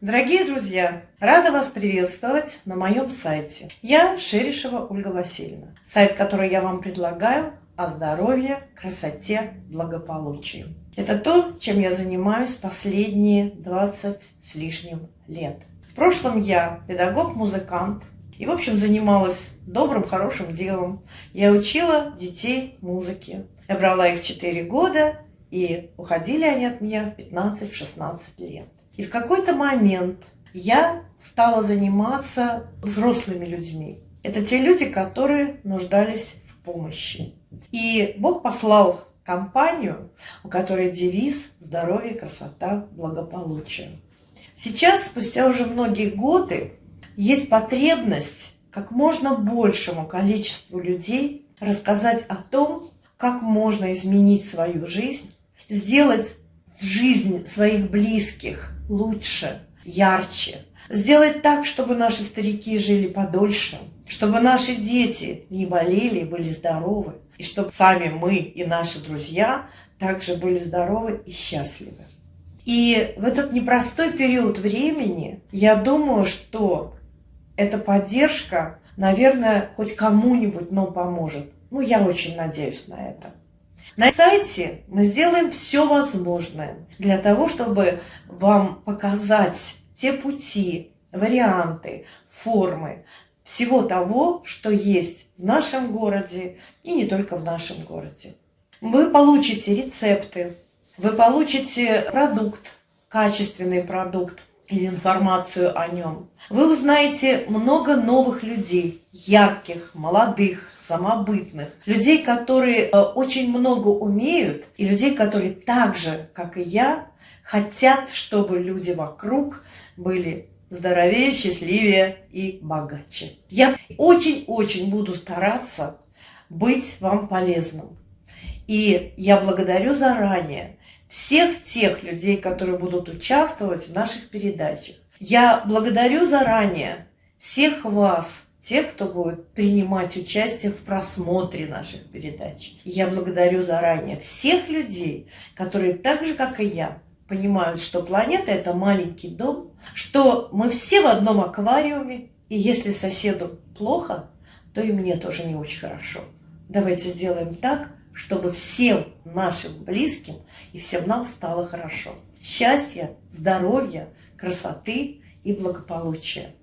Дорогие друзья, рада вас приветствовать на моем сайте. Я Шерешева Ольга Васильевна. Сайт, который я вам предлагаю, о здоровье, красоте, благополучии. Это то, чем я занимаюсь последние 20 с лишним лет. В прошлом я педагог-музыкант и, в общем, занималась добрым, хорошим делом. Я учила детей музыке. Я брала их 4 года, и уходили они от меня в 15-16 лет. И в какой-то момент я стала заниматься взрослыми людьми. Это те люди, которые нуждались в помощи. И Бог послал компанию, у которой девиз «Здоровье, красота, благополучие». Сейчас, спустя уже многие годы, есть потребность как можно большему количеству людей рассказать о том, как можно изменить свою жизнь, сделать жизнь своих близких лучше, ярче. Сделать так, чтобы наши старики жили подольше, чтобы наши дети не болели были здоровы, и чтобы сами мы и наши друзья также были здоровы и счастливы. И в этот непростой период времени я думаю, что эта поддержка, наверное, хоть кому-нибудь, но поможет. Ну, я очень надеюсь на это. На сайте мы сделаем все возможное для того, чтобы вам показать те пути, варианты, формы всего того, что есть в нашем городе и не только в нашем городе. Вы получите рецепты, вы получите продукт, качественный продукт, или информацию о нем. Вы узнаете много новых людей, ярких, молодых, самобытных, людей, которые э, очень много умеют, и людей, которые так же, как и я, хотят, чтобы люди вокруг были здоровее, счастливее и богаче. Я очень-очень буду стараться быть вам полезным. И я благодарю заранее всех тех людей, которые будут участвовать в наших передачах. Я благодарю заранее всех вас, тех, кто будет принимать участие в просмотре наших передач. Я благодарю заранее всех людей, которые так же, как и я, понимают, что планета – это маленький дом, что мы все в одном аквариуме, и если соседу плохо, то и мне тоже не очень хорошо. Давайте сделаем так, чтобы всем нашим близким и всем нам стало хорошо. Счастья, здоровья, красоты и благополучия.